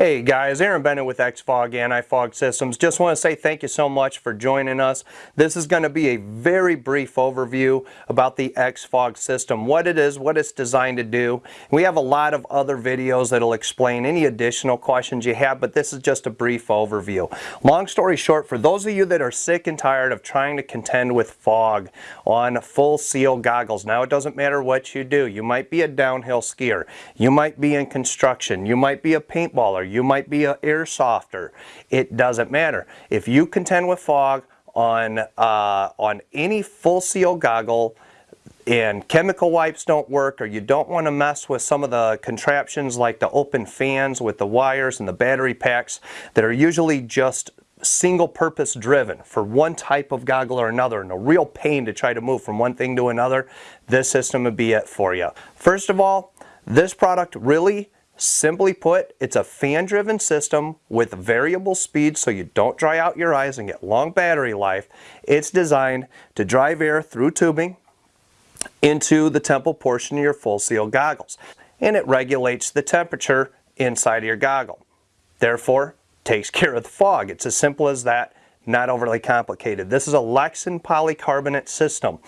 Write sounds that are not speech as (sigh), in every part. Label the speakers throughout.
Speaker 1: Hey guys, Aaron Bennett with XFOG Anti-Fog Systems. Just want to say thank you so much for joining us. This is going to be a very brief overview about the XFOG system, what it is, what it's designed to do. We have a lot of other videos that'll explain any additional questions you have, but this is just a brief overview. Long story short, for those of you that are sick and tired of trying to contend with fog on full seal goggles, now it doesn't matter what you do. You might be a downhill skier, you might be in construction, you might be a paintballer, you might be an airsofter. It doesn't matter. If you contend with fog on, uh, on any full seal goggle, and chemical wipes don't work or you don't want to mess with some of the contraptions like the open fans with the wires and the battery packs that are usually just single purpose driven for one type of goggle or another and a real pain to try to move from one thing to another, this system would be it for you. First of all, this product really Simply put, it's a fan-driven system with variable speed so you don't dry out your eyes and get long battery life. It's designed to drive air through tubing into the temple portion of your full seal goggles. And it regulates the temperature inside of your goggle. Therefore, takes care of the fog. It's as simple as that not overly complicated. This is a Lexan polycarbonate system.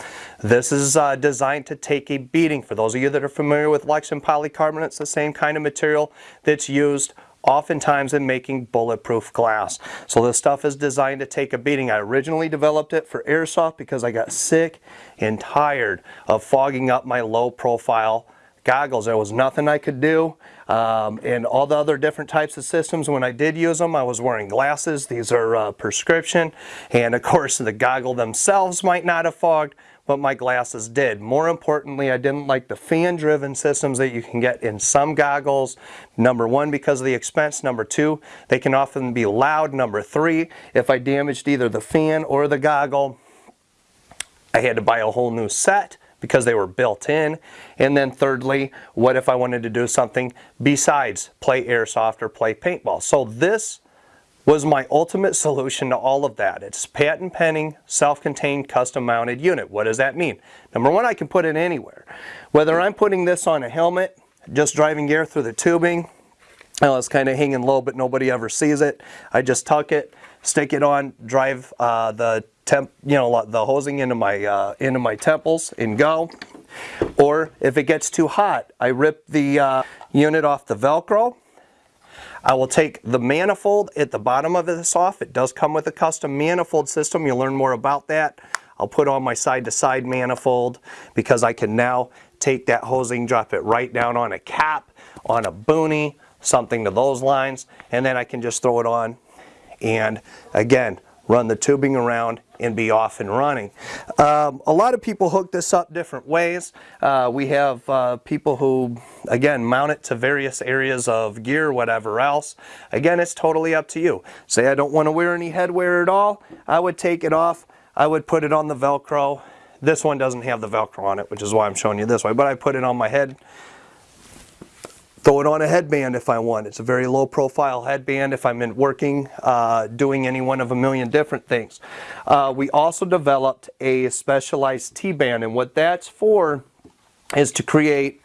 Speaker 1: This is uh, designed to take a beating. For those of you that are familiar with Lexan polycarbonate, it's the same kind of material that's used oftentimes in making bulletproof glass. So this stuff is designed to take a beating. I originally developed it for airsoft because I got sick and tired of fogging up my low profile goggles. There was nothing I could do. Um, and all the other different types of systems, when I did use them, I was wearing glasses. These are uh, prescription. And of course, the goggle themselves might not have fogged, but my glasses did. More importantly, I didn't like the fan-driven systems that you can get in some goggles. Number one, because of the expense. Number two, they can often be loud. Number three, if I damaged either the fan or the goggle, I had to buy a whole new set because they were built in. And then thirdly, what if I wanted to do something besides play airsoft or play paintball? So this was my ultimate solution to all of that. It's patent pending, self-contained, custom mounted unit. What does that mean? Number one, I can put it anywhere. Whether I'm putting this on a helmet, just driving air through the tubing, well, it's kind of hanging low, but nobody ever sees it. I just tuck it, stick it on, drive uh, the temp, you know, the hosing into my uh, into my temples and go. Or if it gets too hot, I rip the uh, unit off the Velcro. I will take the manifold at the bottom of this off. It does come with a custom manifold system. You'll learn more about that. I'll put on my side-to-side -side manifold because I can now take that hosing, drop it right down on a cap, on a boonie, something to those lines, and then I can just throw it on and again, run the tubing around and be off and running. Um, a lot of people hook this up different ways. Uh, we have uh, people who, again, mount it to various areas of gear, whatever else. Again, it's totally up to you. Say I don't want to wear any headwear at all, I would take it off. I would put it on the Velcro. This one doesn't have the Velcro on it, which is why I'm showing you this way, but I put it on my head Throw it on a headband if I want. It's a very low profile headband if I'm in working, uh, doing any one of a million different things. Uh, we also developed a specialized T-band and what that's for is to create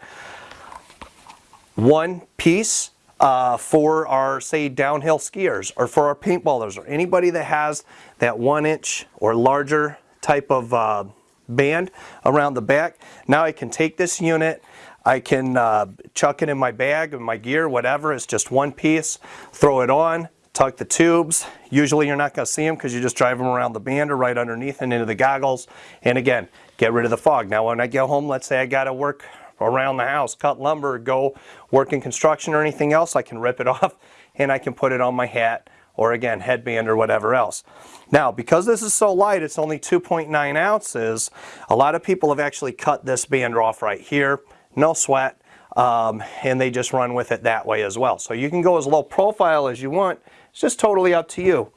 Speaker 1: one piece uh, for our, say, downhill skiers or for our paintballers or anybody that has that one inch or larger type of uh, band around the back. Now I can take this unit I can uh, chuck it in my bag, in my gear, whatever. It's just one piece. Throw it on, tuck the tubes. Usually you're not going to see them because you just drive them around the band or right underneath and into the goggles. And again, get rid of the fog. Now when I get home, let's say I got to work around the house, cut lumber, go work in construction or anything else, I can rip it (laughs) off and I can put it on my hat or again headband or whatever else. Now because this is so light, it's only 2.9 ounces, a lot of people have actually cut this band off right here no sweat, um, and they just run with it that way as well. So you can go as low profile as you want. It's just totally up to you.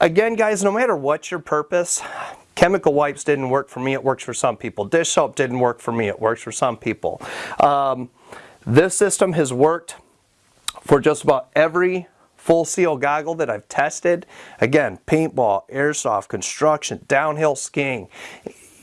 Speaker 1: Again, guys, no matter what your purpose, chemical wipes didn't work for me. It works for some people. Dish soap didn't work for me. It works for some people. Um, this system has worked for just about every full seal goggle that I've tested. Again, paintball, airsoft, construction, downhill skiing,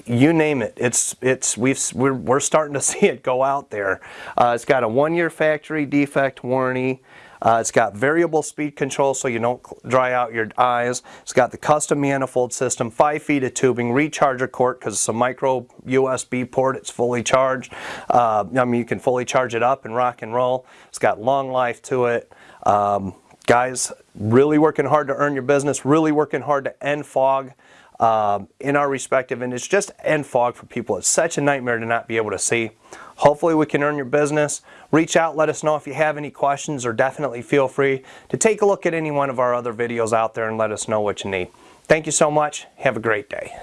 Speaker 1: you name it. It's it's we've we're, we're starting to (laughs) see it go out there. Uh, it's got a one-year factory defect warranty. Uh, it's got variable speed control so you don't dry out your eyes. It's got the custom manifold system, 5 feet of tubing, recharger cord because it's a micro USB port. It's fully charged. Uh, I mean, you can fully charge it up and rock and roll. It's got long life to it. Um, guys, really working hard to earn your business, really working hard to end fog um, in our respective, and it's just end fog for people. It's such a nightmare to not be able to see. Hopefully we can earn your business. Reach out, let us know if you have any questions, or definitely feel free to take a look at any one of our other videos out there and let us know what you need. Thank you so much. Have a great day.